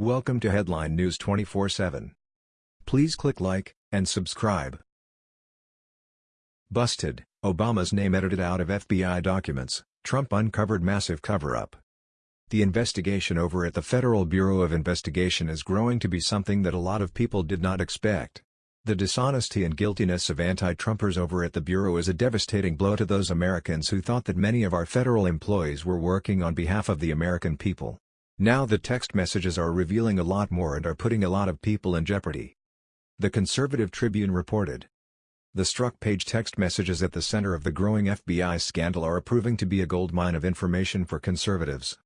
Welcome to Headline News 24/7. Please click like and subscribe. Busted, Obama's name edited out of FBI documents, Trump uncovered massive cover-up. The investigation over at the Federal Bureau of Investigation is growing to be something that a lot of people did not expect. The dishonesty and guiltiness of anti-Trumpers over at the Bureau is a devastating blow to those Americans who thought that many of our federal employees were working on behalf of the American people. Now the text messages are revealing a lot more and are putting a lot of people in jeopardy. The Conservative Tribune reported. The Strzok Page text messages at the center of the growing FBI scandal are proving to be a goldmine of information for conservatives.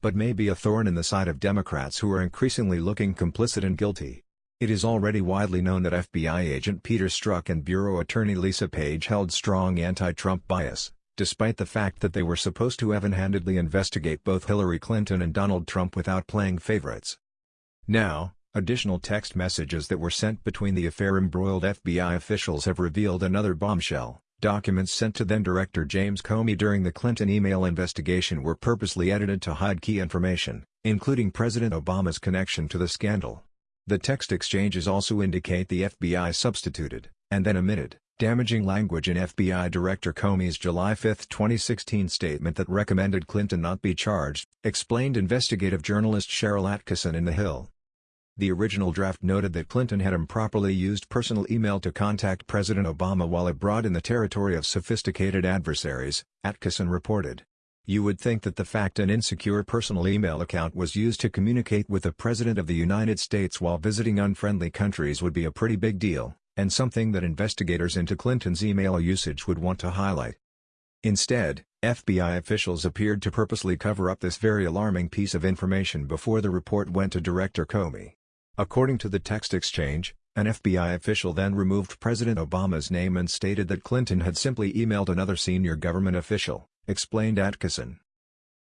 But may be a thorn in the side of Democrats who are increasingly looking complicit and guilty. It is already widely known that FBI agent Peter Strzok and Bureau attorney Lisa Page held strong anti-Trump bias, despite the fact that they were supposed to even-handedly investigate both Hillary Clinton and Donald Trump without playing favorites. Now, additional text messages that were sent between the affair-embroiled FBI officials have revealed another bombshell. Documents sent to then-Director James Comey during the Clinton email investigation were purposely edited to hide key information, including President Obama's connection to the scandal. The text exchanges also indicate the FBI substituted, and then omitted, damaging language in FBI Director Comey's July 5, 2016 statement that recommended Clinton not be charged, explained investigative journalist Sharyl Attkisson in The Hill. The original draft noted that Clinton had improperly used personal email to contact President Obama while abroad in the territory of sophisticated adversaries, Atkinson reported. You would think that the fact an insecure personal email account was used to communicate with the President of the United States while visiting unfriendly countries would be a pretty big deal, and something that investigators into Clinton's email usage would want to highlight. Instead, FBI officials appeared to purposely cover up this very alarming piece of information before the report went to Director Comey. According to the text exchange, an FBI official then removed President Obama's name and stated that Clinton had simply emailed another senior government official explained Attkisson.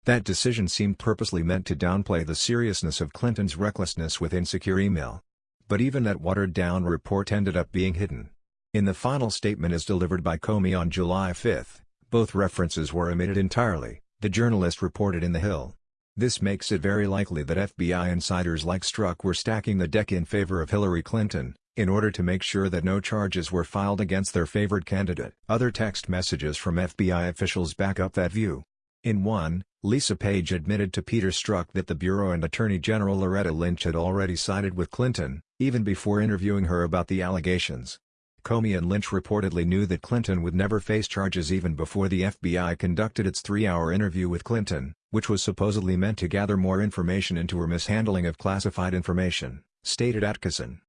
That decision seemed purposely meant to downplay the seriousness of Clinton's recklessness with insecure email. But even that watered-down report ended up being hidden. In the final statement as delivered by Comey on July 5, both references were omitted entirely, the journalist reported in The Hill. This makes it very likely that FBI insiders like Strzok were stacking the deck in favor of Hillary Clinton, in order to make sure that no charges were filed against their favored candidate. Other text messages from FBI officials back up that view. In one, Lisa Page admitted to Peter Strzok that the Bureau and Attorney General Loretta Lynch had already sided with Clinton, even before interviewing her about the allegations. Comey and Lynch reportedly knew that Clinton would never face charges even before the FBI conducted its three-hour interview with Clinton, which was supposedly meant to gather more information into her mishandling of classified information, stated Attkisson.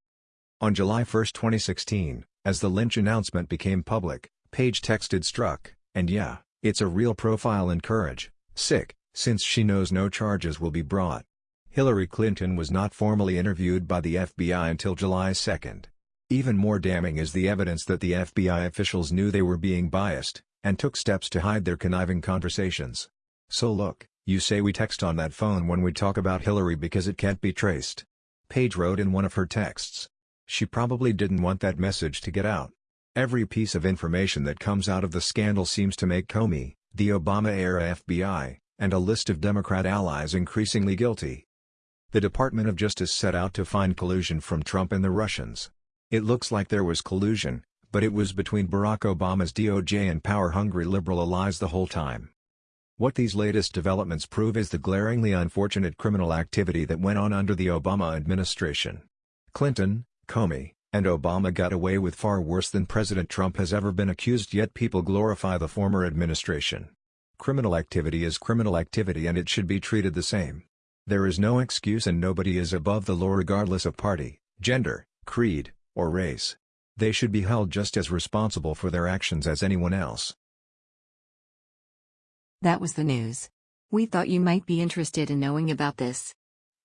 On July 1, 2016, as the Lynch announcement became public, Page texted Strzok, and yeah, it's a real profile in courage, sick, since she knows no charges will be brought. Hillary Clinton was not formally interviewed by the FBI until July 2. Even more damning is the evidence that the FBI officials knew they were being biased, and took steps to hide their conniving conversations. So look, you say we text on that phone when we talk about Hillary because it can't be traced. Page wrote in one of her texts. She probably didn't want that message to get out. Every piece of information that comes out of the scandal seems to make Comey, the Obama-era FBI, and a list of Democrat allies increasingly guilty. The Department of Justice set out to find collusion from Trump and the Russians. It looks like there was collusion, but it was between Barack Obama's DOJ and power-hungry liberal allies the whole time. What these latest developments prove is the glaringly unfortunate criminal activity that went on under the Obama administration. Clinton, Comey, and Obama got away with far worse than President Trump has ever been accused yet people glorify the former administration. Criminal activity is criminal activity and it should be treated the same. There is no excuse and nobody is above the law regardless of party, gender, creed, or race. They should be held just as responsible for their actions as anyone else. That was the news. We thought you might be interested in knowing about this.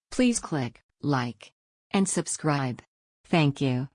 Please click like and subscribe. Thank you.